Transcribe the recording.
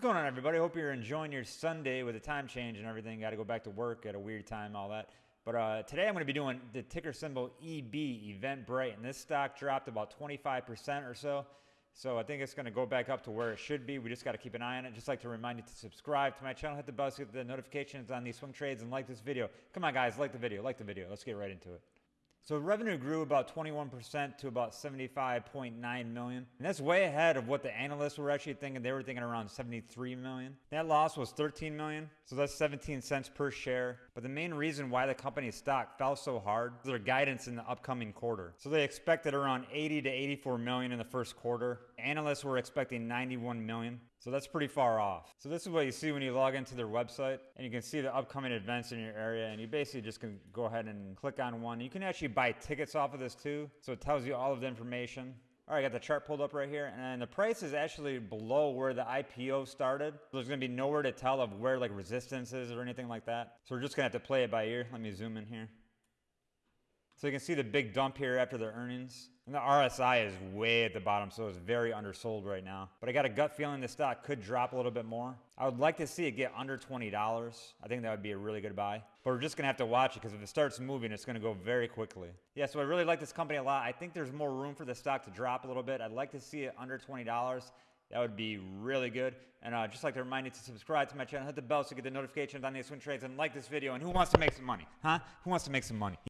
What's going on, everybody? Hope you're enjoying your Sunday with the time change and everything. Got to go back to work at a weird time, all that. But uh, today I'm going to be doing the ticker symbol EB, Eventbrite, and this stock dropped about 25% or so. So I think it's going to go back up to where it should be. We just got to keep an eye on it. Just like to remind you to subscribe to my channel, hit the bell so get the notifications on these swing trades, and like this video. Come on, guys, like the video, like the video. Let's get right into it. So revenue grew about 21% to about 75.9 million. And that's way ahead of what the analysts were actually thinking. They were thinking around 73 million. Net loss was 13 million. So that's 17 cents per share. But the main reason why the company's stock fell so hard is their guidance in the upcoming quarter. So they expected around 80 to 84 million in the first quarter. Analysts were expecting 91 million. So that's pretty far off. So this is what you see when you log into their website and you can see the upcoming events in your area and you basically just can go ahead and click on one. You can actually buy tickets off of this too. So it tells you all of the information. All right, I got the chart pulled up right here, and the price is actually below where the IPO started. There's gonna be nowhere to tell of where like resistance is or anything like that. So we're just gonna have to play it by ear. Let me zoom in here. So you can see the big dump here after the earnings. And the RSI is way at the bottom, so it's very undersold right now. But I got a gut feeling the stock could drop a little bit more. I would like to see it get under $20. I think that would be a really good buy. But we're just going to have to watch it because if it starts moving, it's to go very quickly. Yeah, so I really like this company a lot. I think there's more room for the stock to drop a little bit. I'd like to see it under $20. That would be really good. And uh, just like to remind you to subscribe to my channel, hit the bell so you get the notifications on these swing trades, and like this video. And who wants to make some money? Huh? Who wants to make some money?